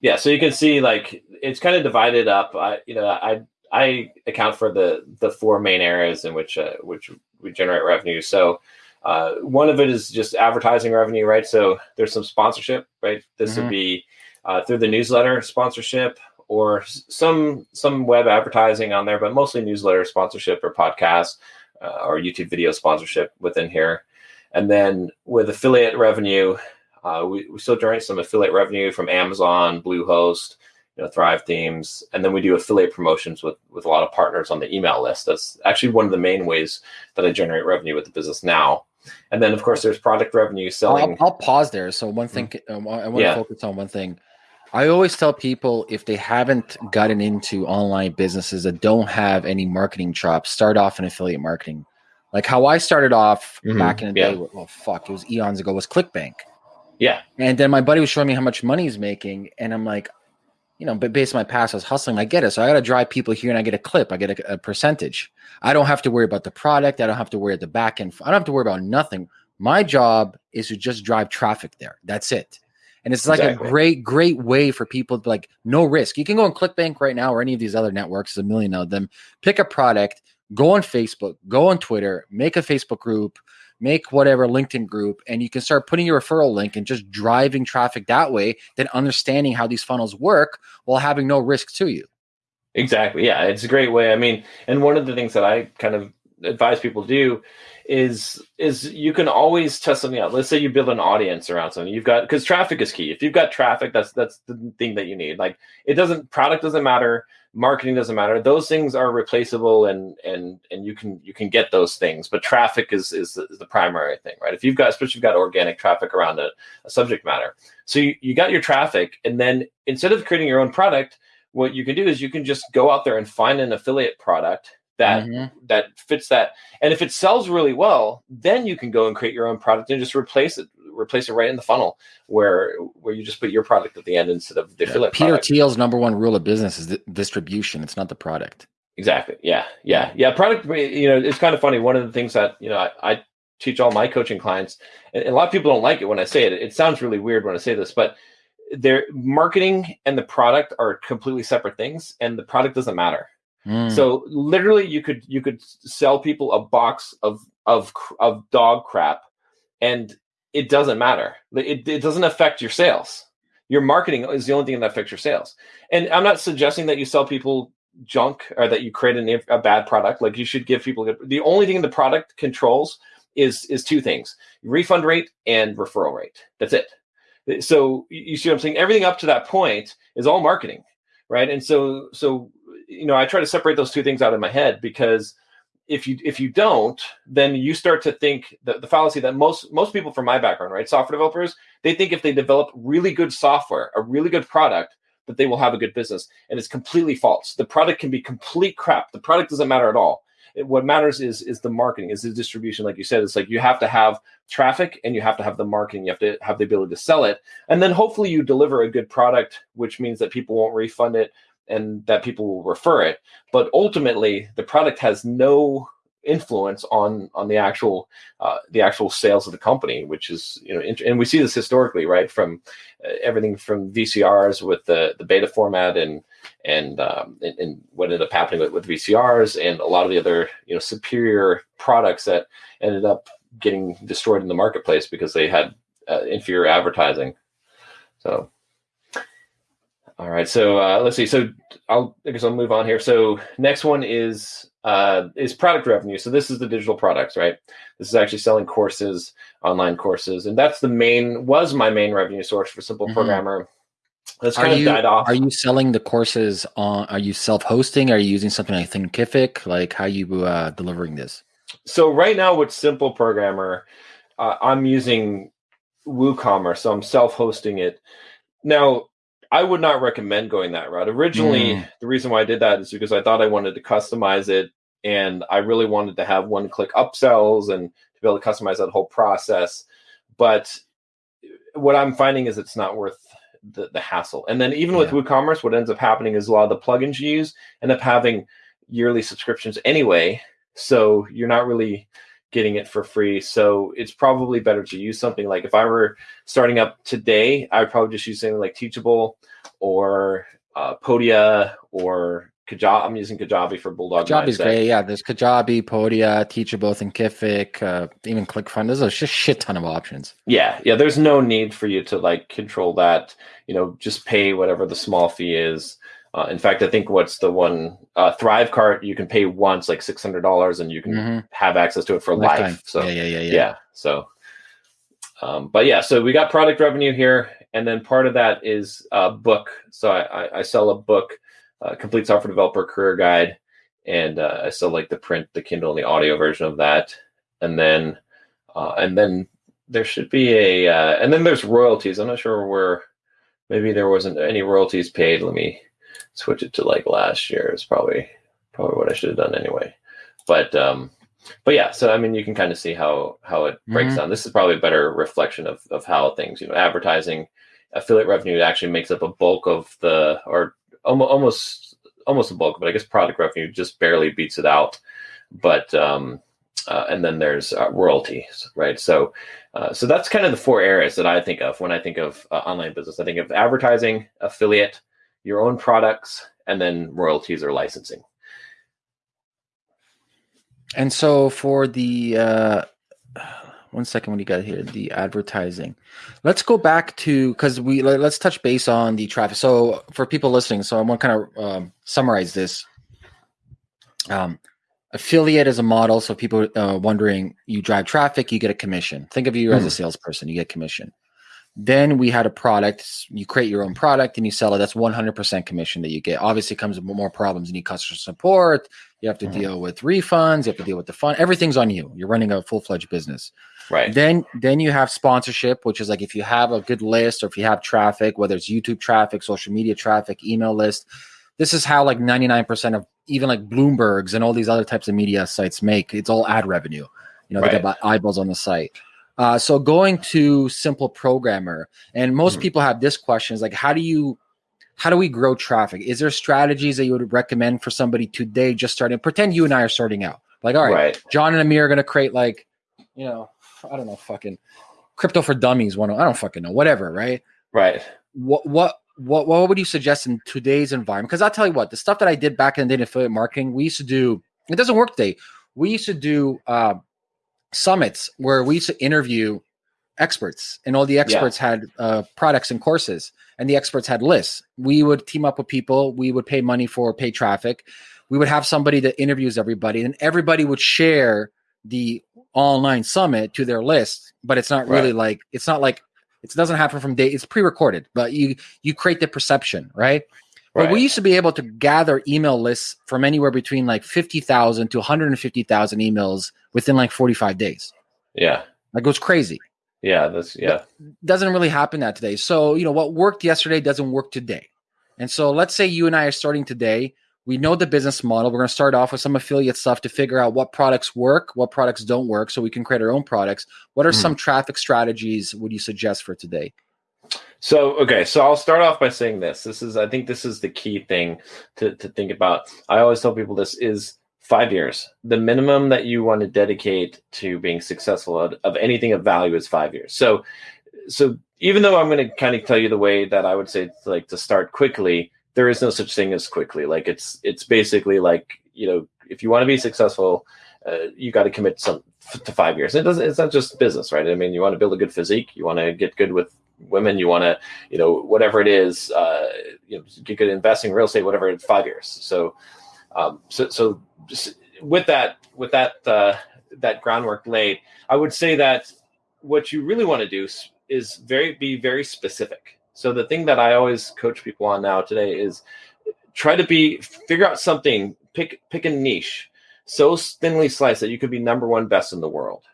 Yeah, so you can see like it's kind of divided up. I, you know, I I account for the the four main areas in which uh, which we generate revenue. So uh, one of it is just advertising revenue, right? So there's some sponsorship, right? This mm-hmm. would be uh, through the newsletter sponsorship or some some web advertising on there, but mostly newsletter sponsorship or podcast uh, or YouTube video sponsorship within here. And then with affiliate revenue, uh, we, we still generate some affiliate revenue from Amazon, Bluehost, you know, Thrive Themes, and then we do affiliate promotions with with a lot of partners on the email list. That's actually one of the main ways that I generate revenue with the business now. And then, of course, there's product revenue selling. I'll, I'll pause there. So one thing mm-hmm. I want yeah. to focus on one thing. I always tell people if they haven't gotten into online businesses that don't have any marketing chops, start off in affiliate marketing. Like how I started off mm-hmm. back in the yeah. day, well, fuck, it was eons ago, was ClickBank. Yeah. And then my buddy was showing me how much money he's making. And I'm like, you know, but based on my past, I was hustling. I get it. So I got to drive people here and I get a clip. I get a, a, percentage. I don't have to worry about the product. I don't have to worry about the back end. I don't have to worry about nothing. My job is to just drive traffic there. That's it. And it's like exactly. a great, great way for people to like no risk. You can go on ClickBank right now or any of these other networks, there's a million of them, pick a product, go on Facebook, go on Twitter, make a Facebook group, make whatever LinkedIn group, and you can start putting your referral link and just driving traffic that way, then understanding how these funnels work while having no risk to you. Exactly. Yeah. It's a great way. I mean, and one of the things that I kind of advise people to do is is you can always test something out. Let's say you build an audience around something. You've got because traffic is key. If you've got traffic, that's that's the thing that you need. Like it doesn't product doesn't matter, marketing doesn't matter. Those things are replaceable and and and you can you can get those things. But traffic is is, is the primary thing, right? If you've got especially if you've got organic traffic around a, a subject matter. So you, you got your traffic, and then instead of creating your own product, what you can do is you can just go out there and find an affiliate product that mm-hmm. that fits that. And if it sells really well, then you can go and create your own product and just replace it, replace it right in the funnel where where you just put your product at the end instead of the yeah. affiliate. Peter product. Thiel's number one rule of business is distribution. It's not the product. Exactly. Yeah. Yeah. Yeah. Product. You know, it's kind of funny. One of the things that you know I, I teach all my coaching clients, and a lot of people don't like it when I say it. It sounds really weird when I say this, but their marketing and the product are completely separate things, and the product doesn't matter Mm. So literally, you could you could sell people a box of of of dog crap, and it doesn't matter. It, it doesn't affect your sales. Your marketing is the only thing that affects your sales. And I'm not suggesting that you sell people junk or that you create a, a bad product. Like you should give people good. The only thing the product controls is is two things: refund rate and referral rate. That's it. So you see what I'm saying? Everything up to that point is all marketing, right? And so so you know, I try to separate those two things out of my head because if you if you don't, then you start to think the, the fallacy that most most people from my background, right, software developers, they think if they develop really good software, a really good product, that they will have a good business, and it's completely false. The product can be complete crap. The product doesn't matter at all. It, what matters is is the marketing, is the distribution. Like you said, it's like you have to have traffic and you have to have the marketing. You have to have the ability to sell it, and then hopefully you deliver a good product, which means that people won't refund it and that people will refer it but ultimately the product has no influence on on the actual uh, the actual sales of the company which is you know and we see this historically right from uh, everything from vcrs with the the beta format and and, um, and, and what ended up happening with, with vcrs and a lot of the other you know superior products that ended up getting destroyed in the marketplace because they had uh, inferior advertising. So all right, so uh, let's see. So I'll I guess I'll move on here. So next one is uh, is product revenue. So this is the digital products, right? This is actually selling courses, online courses, and that's the main was my main revenue source for Simple mm-hmm. Programmer. That's kind are of you, died off. Are you selling the courses on? Are you self hosting? Are you using something like Thinkific? Like how you uh, delivering this? So right now with Simple Programmer, uh, I'm using WooCommerce, so I'm self hosting it. Now I would not recommend going that route. Originally, mm. the reason why I did that is because I thought I wanted to customize it and I really wanted to have one click upsells and to be able to customize that whole process. But what I'm finding is it's not worth the, the hassle. And then even yeah. with WooCommerce, what ends up happening is a lot of the plugins you use end up having yearly subscriptions anyway. So you're not really getting it for free. So it's probably better to use something like if I were starting up today, I would probably just use something like Teachable or uh, Podia or Kajabi. I'm using Kajabi for Bulldog. Kajabi's great. Yeah, there's Kajabi, Podia, Teachable, Thinkific, uh, even ClickFunnels. There's a shit ton of options. Yeah, yeah. There's no need for you to like control that. You know, just pay whatever the small fee is. Uh, in fact, I think what's the one uh, Thrivecart you can pay once like six hundred dollars and you can Mhm. have access to it for Lifetime. life. So yeah, yeah, yeah, yeah. yeah. So, um, but yeah, so we got product revenue here, and then part of that is a book. So I, I, I sell a book, uh, complete software developer career guide, and uh, I sell like the print, the Kindle, and the audio version of that, and then uh, and then there should be a uh, and then there's royalties. I'm not sure where. Maybe there wasn't any royalties paid. Let me switch it to like last year. is probably probably what I should have done anyway. But um, but yeah, so I mean, you can kind of see how how it breaks Mhm. down. This is probably a better reflection of of how things, you know, advertising, affiliate revenue actually makes up a bulk of the or almost almost almost a bulk, but I guess product revenue just barely beats it out. But um, uh, and then there's uh, royalties, right? So uh, so that's kind of the four areas that I think of when I think of uh, online business. I think of advertising, affiliate, your own products, and then royalties or licensing. And so for the uh one second what do you got here? The advertising. Let's go back to because we let, us touch base on the traffic. So for people listening so i want to kind of um, summarize this. Um, affiliate is a model so people uh, wondering you drive traffic you get a commission. Think of you as a salesperson you get commission then we had a product you create your own product and you sell it. That's 100% commission that you get. Obviously it comes with more problems. You need customer support. You have to Mhm. deal with refunds. You have to deal with the fund everything's on you. You're running a full-fledged business. Right. then then you have sponsorship which is like if you have a good list or if you have traffic whether it's youtube traffic social media traffic email list this is how like 99% of even like bloomberg's and all these other types of media sites make. It's all ad revenue. You know they Right. get about eyeballs on the site uh, so going to simple programmer and most Mhm. people have this question is like how do you how do we grow traffic is there strategies that you would recommend for somebody today just starting pretend you and i are starting out like all right Right. John and Amir are gonna create like, you know, I don't know, fucking crypto for dummies. One, I don't fucking know, whatever, right? Right. What what what what would you suggest in today's environment? Because I'll tell you what, the stuff that I did back in the day in affiliate marketing, we used to do. It doesn't work today. We used to do uh, summits where we used to interview experts, and all the experts had uh, products and courses, and the experts had lists. We would team up with people. We would pay money for paid traffic. We would have somebody that interviews everybody, and everybody would share the online summit to their list. But it's not really like it's not like it doesn't happen from day. It's pre-recorded, but you you create the perception, right? But we used to be able to gather email lists from anywhere between like 50,000 to 150,000 emails within like 45 days. Yeah. Like it was crazy. Yeah. That's yeah. Doesn't really happen that today. So, you know, what worked yesterday doesn't work today. And so let's say you and I are starting today. We know the business model. We're going to start off with some affiliate stuff to figure out what products work, what products don't work, so we can create our own products. What are Mhm. some traffic strategies would you suggest for today? So okay, so I'll start off by saying this. This is I think this is the key thing to, to think about. I always tell people this is five years. The minimum that you want to dedicate to being successful of, of anything of value is five years. So so even though I'm going to kind of tell you the way that I would say like to start quickly, there is no such thing as quickly. Like it's it's basically like you know if you want to be successful, uh, you got to commit some to five years. It doesn't. It's not just business, right? I mean, you want to build a good physique. You want to get good with women. You want to, you know, whatever it is, uh, you know, get good at investing, real estate, whatever. It's five years. So, um, so, so with that, with that, uh, that groundwork laid, I would say that what you really want to do is very be very specific. So the thing that I always coach people on now today is try to be figure out something, pick pick a niche so thinly sliced that you could be number one best in the world.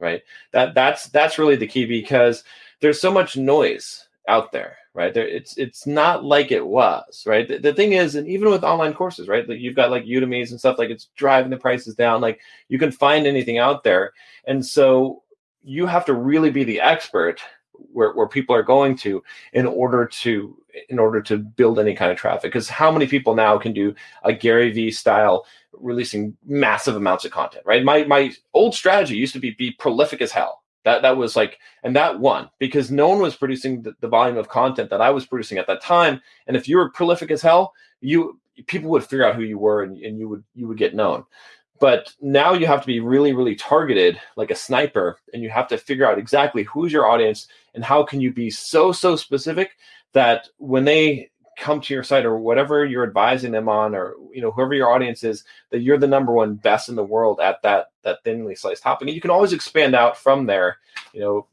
Right. That that's that's really the key because there's so much noise out there right? There it's it's not like it was right? The, the thing is and even with online courses right? Like you've got like udemy's and stuff like it's driving the prices down. Like you can find anything out there. And so you have to really be the expert where, where people are going to in order to in order to build any kind of traffic. Because how many people now can do a gary vee style releasing massive amounts of content, right? My my old strategy used to be be prolific as hell. That that was like, and that won because no one was producing the, the volume of content that I was producing at that time. And if you were prolific as hell, you people would figure out who you were and, and you would you would get known. But now you have to be really, really targeted like a sniper, and you have to figure out exactly who's your audience and how can you be so, so specific that when they come to your site or whatever you're advising them on or you know whoever your audience is that you're the number one best in the world at that that thinly sliced topic and you can always expand out from there. You know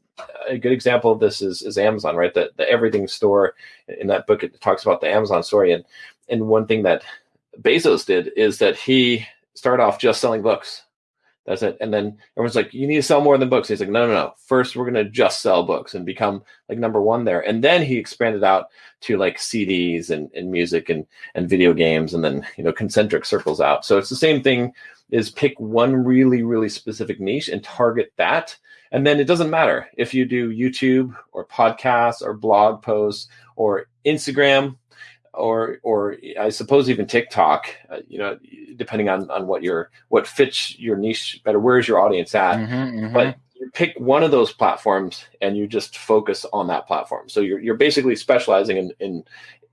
a good example of this is, is amazon right? The, the everything store in that book it talks about the amazon story. And and one thing that bezos did is that he started off just selling books that's it. And then everyone's like, you need to sell more than books. He's like, no, no, no. First, we're going to just sell books and become like number one there. And then he expanded out to like CDs and, and music and, and video games and then, you know, concentric circles out. So it's the same thing is pick one really, really specific niche and target that. And then it doesn't matter if you do YouTube or podcasts or blog posts or Instagram or or I suppose even TikTok, uh, you know, depending on on what your what fits your niche better. Where's your audience at? Mm-hmm, mm-hmm. But you pick one of those platforms and you just focus on that platform. So you're you're basically specializing in in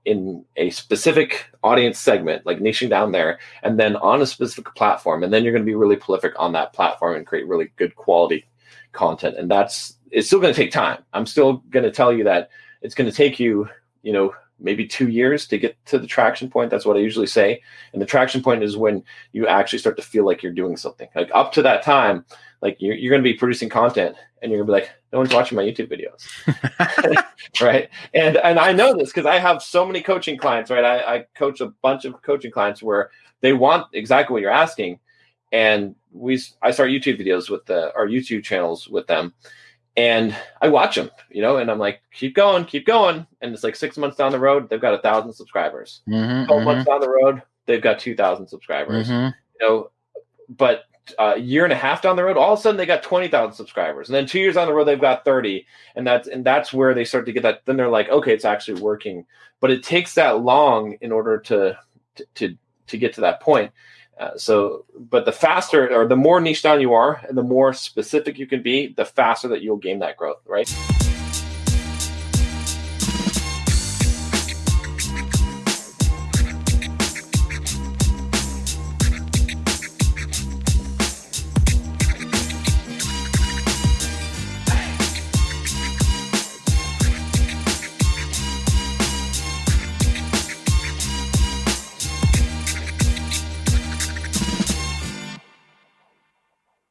in a specific audience segment, like niching down there, and then on a specific platform, and then you're going to be really prolific on that platform and create really good quality content. And that's it's still going to take time. I'm still going to tell you that it's going to take you, you know, maybe two years to get to the traction point. That's what I usually say. And the traction point is when you actually start to feel like you're doing something. Like up to that time, like you're, you're going to be producing content and you're going to be like, no one's watching my YouTube videos. right. And, and I know this because I have so many coaching clients, right? I, I coach a bunch of coaching clients where they want exactly what you're asking. And we, I start YouTube videos with the, our YouTube channels with them and I watch them, you know, and I'm like, keep going, keep going. And it's like six months down the road, they've got a thousand subscribers. Mm-hmm, 12 mm-hmm. months down the road, they've got 2,000 subscribers. Mm-hmm. You know, but a year and a half down the road, all of a sudden they got 20,000 subscribers. And then two years down the road, they've got 30. And that's, and that's where they start to get that. Then they're like, okay, it's actually working. But it takes that long in order to, to, to, to get to that point. Uh, so, but the faster or the more niche down you are and the more specific you can be, the faster that you'll gain that growth, right?